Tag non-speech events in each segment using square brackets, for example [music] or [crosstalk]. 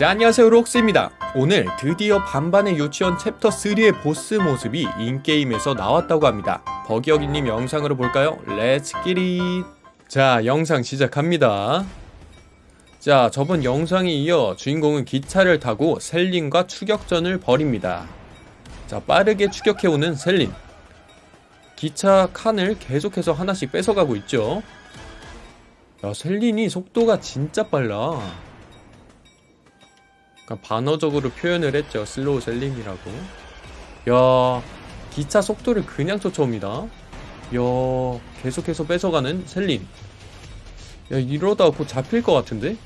자 안녕하세요 록스입니다. 오늘 드디어 반반의 유치원 챕터 3의 보스 모습이 in-game에서 나왔다고 합니다. 버기어기님 영상으로 볼까요? Let's get it 자 영상 시작합니다. 자 저번 영상에 이어 주인공은 기차를 타고 셀린과 추격전을 벌입니다. 자 빠르게 추격해오는 셀린. 기차 칸을 계속해서 하나씩 뺏어가고 있죠. 야 셀린이 속도가 진짜 빨라 약간 반어적으로 표현을 했죠. 슬로우 셀린이라고. 야 기차 속도를 그냥 쫓아옵니다. 야 계속해서 뺏어가는 셀린 야 이러다 곧 잡힐 것 같은데?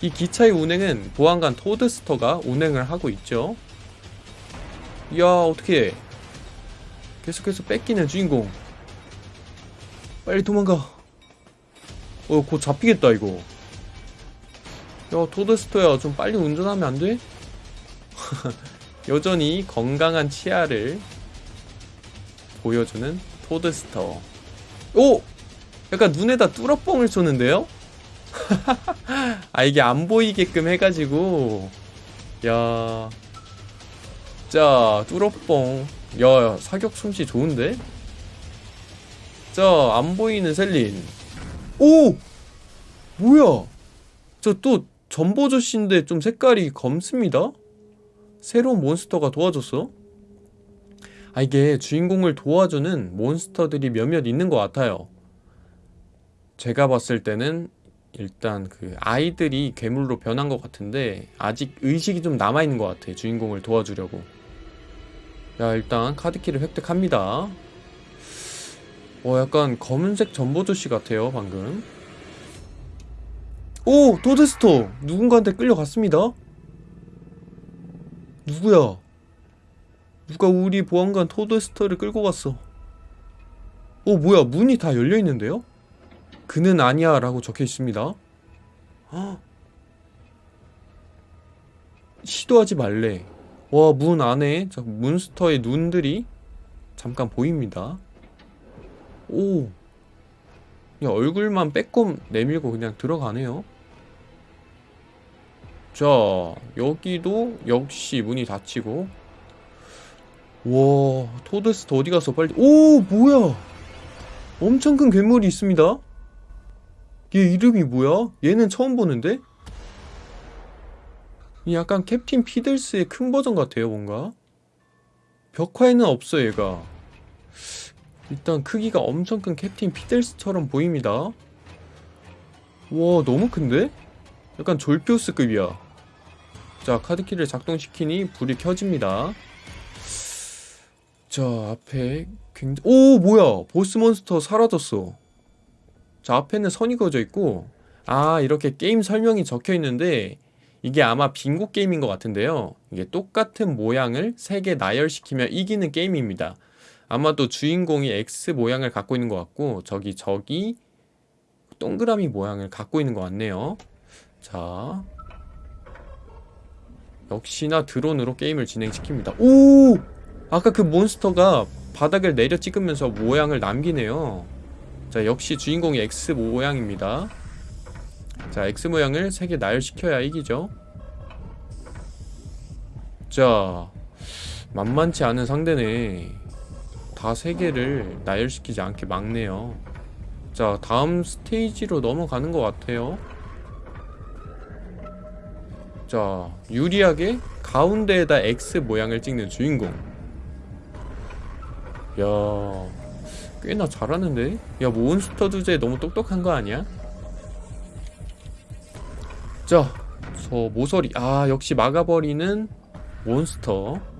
이 기차의 운행은 보안관 토드스터가 운행을 하고 있죠. 야 어떻게 계속해서 뺏기는 주인공. 빨리 도망가. 어곧 잡히겠다 이거 야 토드스터야 좀 빨리 운전하면 안 돼? [laughs] 여전히 건강한 치아를 보여주는 토드스터 오! 약간 눈에다 뚫어뻥을 쏘는데요? [laughs] 아 이게 안 보이게끔 해가지고 야... 자 뚫어뻥 야 사격 솜씨 좋은데? 자 안 보이는 셀린 오! 뭐야 저 또 전보조씨인데 좀 색깔이 검습니다? 새로운 몬스터가 도와줬어? 아 이게 주인공을 도와주는 몬스터들이 몇몇 있는 것 같아요 제가 봤을 때는 일단 그 아이들이 괴물로 변한 것 같은데 아직 의식이 좀 남아있는 것 같아 주인공을 도와주려고 야 일단 카드키를 획득합니다 어 약간 검은색 전보조씨 같아요 방금 오! 토드스터! 누군가한테 끌려갔습니다 누구야? 누가 우리 보안관 토드스터를 끌고 갔어 오 뭐야 문이 다 열려있는데요? 그는 아니야 라고 적혀있습니다 헉. 시도하지 말래 와 문 안에 몬스터의 눈들이 잠깐 보입니다 오 그냥 얼굴만 빼꼼 내밀고 그냥 들어가네요. 자 여기도 역시 문이 닫히고. 와 토드스터 어디 가서 빨리. 오 뭐야? 엄청 큰 괴물이 있습니다. 얘 이름이 뭐야? 얘는 처음 보는데? 약간 캡틴 피들스의 큰 버전 같아요 뭔가. 벽화에는 없어 얘가 일단 크기가 엄청 큰 캡틴 피들스처럼 보입니다. 와 너무 큰데? 약간 졸피우스급이야. 자 카드키를 작동시키니 불이 켜집니다. 자 앞에 굉장히 오 뭐야? 보스몬스터 사라졌어. 자 앞에는 선이 그어져 있고 아 이렇게 게임 설명이 적혀 있는데 이게 아마 빙고 게임인 것 같은데요. 이게 똑같은 모양을 3개 나열시키며 이기는 게임입니다 아마도 주인공이 X 모양을 갖고 있는 것 같고 저기 저기 동그라미 모양을 갖고 있는 것 같네요. 자. 역시나 드론으로 게임을 진행시킵니다. 오! 아까 그 몬스터가 바닥을 내려 찍으면서 모양을 남기네요. 자 역시 주인공이 X 모양입니다. 자 X 모양을 3개 나열시켜야 이기죠. 자 만만치 않은 상대네 다 3개를 나열시키지 않게 막네요. 자 다음 스테이지로 넘어가는 것 같아요. 자 유리하게 가운데에다 X 모양을 찍는 주인공. 야 꽤나 잘하는데? 야 몬스터 주제 너무 똑똑한 거 아니야? 자, 저 모서리. 아 역시 막아버리는 몬스터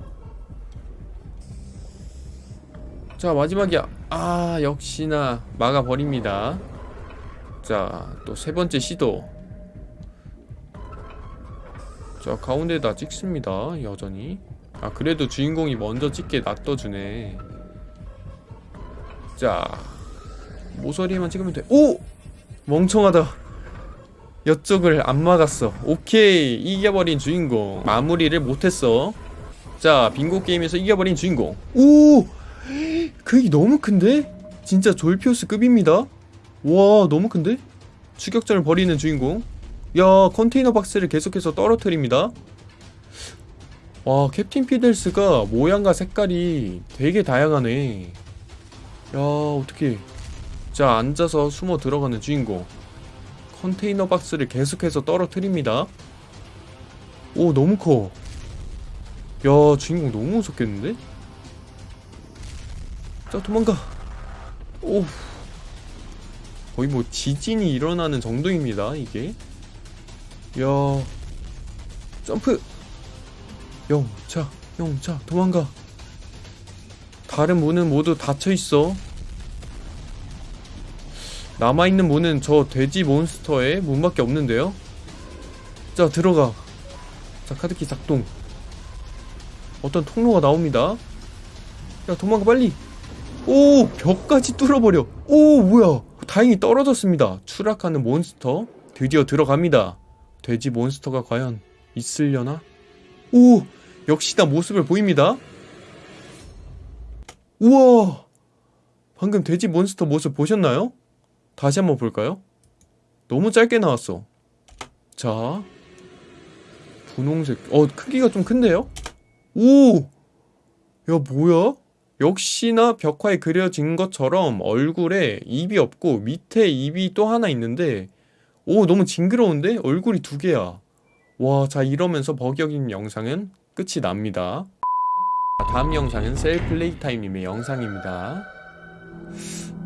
자 마지막이야. 아 역시나 막아버립니다. 자 또 세 번째 시도. 자 가운데다 찍습니다 여전히. 아 그래도 주인공이 먼저 찍게 놔둬주네. 자 모서리에만 찍으면 돼. 오! 멍청하다. 이쪽을 안 막았어. 오케이 이겨버린 주인공. 마무리를 못했어. 자 빙고 게임에서 이겨버린 주인공. 오! 그게 너무 큰데? 진짜 졸피우스급입니다. 와 너무 큰데? 추격전을 벌이는 주인공. 야 컨테이너 박스를 계속해서 떨어뜨립니다. 와 캡틴 피델스가 모양과 색깔이 되게 다양하네. 야 어떻게 자 앉아서 숨어 들어가는 주인공. 컨테이너 박스를 계속해서 떨어뜨립니다. 오 너무 커. 야 주인공 너무 무섭겠는데? 자 도망가. 오. 거의 뭐 지진이 일어나는 정도입니다 이게. 야. 점프. 영차 영차 도망가. 다른 문은 모두 닫혀있어. 남아있는 문은 저 돼지 몬스터의 문밖에 없는데요. 자 들어가. 자 카드키 작동. 어떤 통로가 나옵니다. 야 도망가 빨리 오 벽까지 뚫어버려 오 뭐야 다행히 떨어졌습니다 추락하는 몬스터 드디어 들어갑니다 돼지 몬스터가 과연 있으려나 오 역시나 모습을 보입니다 우와 방금 돼지 몬스터 모습 보셨나요? 다시 한번 볼까요? 너무 짧게 나왔어 자 분홍색 어 크기가 좀 큰데요? 오! 야 뭐야? 역시나 벽화에 그려진 것처럼 얼굴에 입이 없고 밑에 입이 또 하나 있는데 오 너무 징그러운데? 얼굴이 두 개야. 와 자 이러면서 버격인 영상은 끝이 납니다. 다음 영상은 셀플레이 타임님의 영상입니다.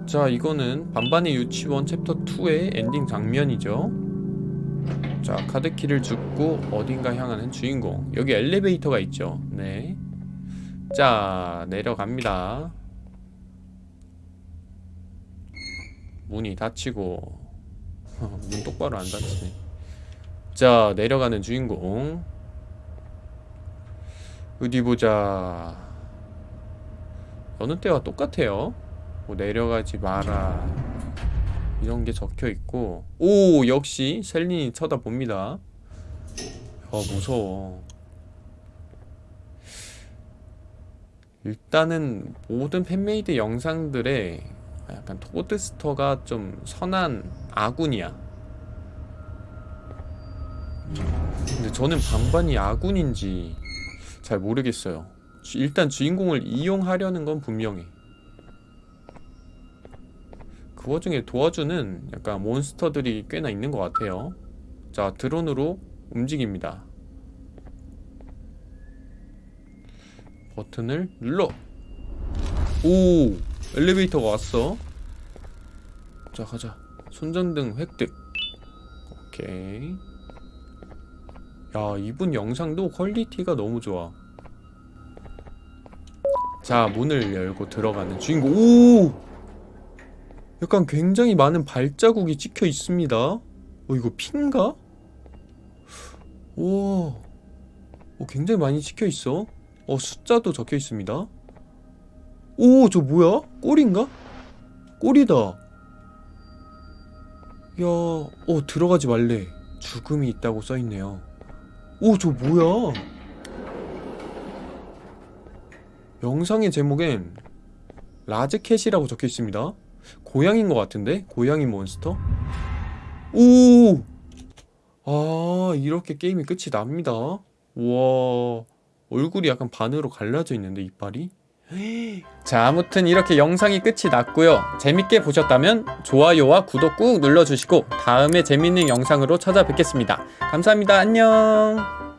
자 이거는 반반의 유치원 챕터 2의 엔딩 장면이죠. 자 카드키를 줍고 어딘가 향하는 주인공. 여기 엘리베이터가 있죠. 네 자 내려갑니다. 문이 닫히고. [laughs] 문 똑바로 안 닫히네. 자 내려가는 주인공. 어디 보자. 어느 때와 똑같아요. 뭐 내려가지 마라. 이런 게 적혀 있고. 오 역시 셀린이 쳐다봅니다. 아 무서워 일단은 모든 fan-made 영상들에 약간 토드스터가 좀 선한 아군이야. 근데 저는 반반이 아군인지 잘 모르겠어요. 주- 일단 주인공을 이용하려는 건 분명해. 그 와중에 도와주는 약간 몬스터들이 꽤나 있는 것 같아요. 자 드론으로 움직입니다 버튼을 눌러. 오 엘리베이터가 왔어. 자 가자. 손전등 획득. 오케이. 야 이분 영상도 퀄리티가 너무 좋아. 자 문을 열고 들어가는 주인공. 오! 약간 굉장히 많은 발자국이 찍혀 있습니다. 어 이거 핀가? 우와. 어, 굉장히 많이 찍혀 있어 어 숫자도 적혀 있습니다 오 저 뭐야? 꼬리인가? 꼬리다 야, 어 들어가지 말래 죽음이 있다고 써있네요 오 저 뭐야 영상의 제목엔 라즈캣이라고 적혀 있습니다 고양인 것 같은데? 고양이 몬스터? 오! 아 이렇게 게임이 끝이 납니다 와 얼굴이 약간 반으로 갈라져 있는데 이빨이? 자 아무튼 이렇게 영상이 끝이 났고요. 재밌게 보셨다면 좋아요와 구독 꾹 눌러주시고 다음에 재밌는 영상으로 찾아뵙겠습니다. 감사합니다. 안녕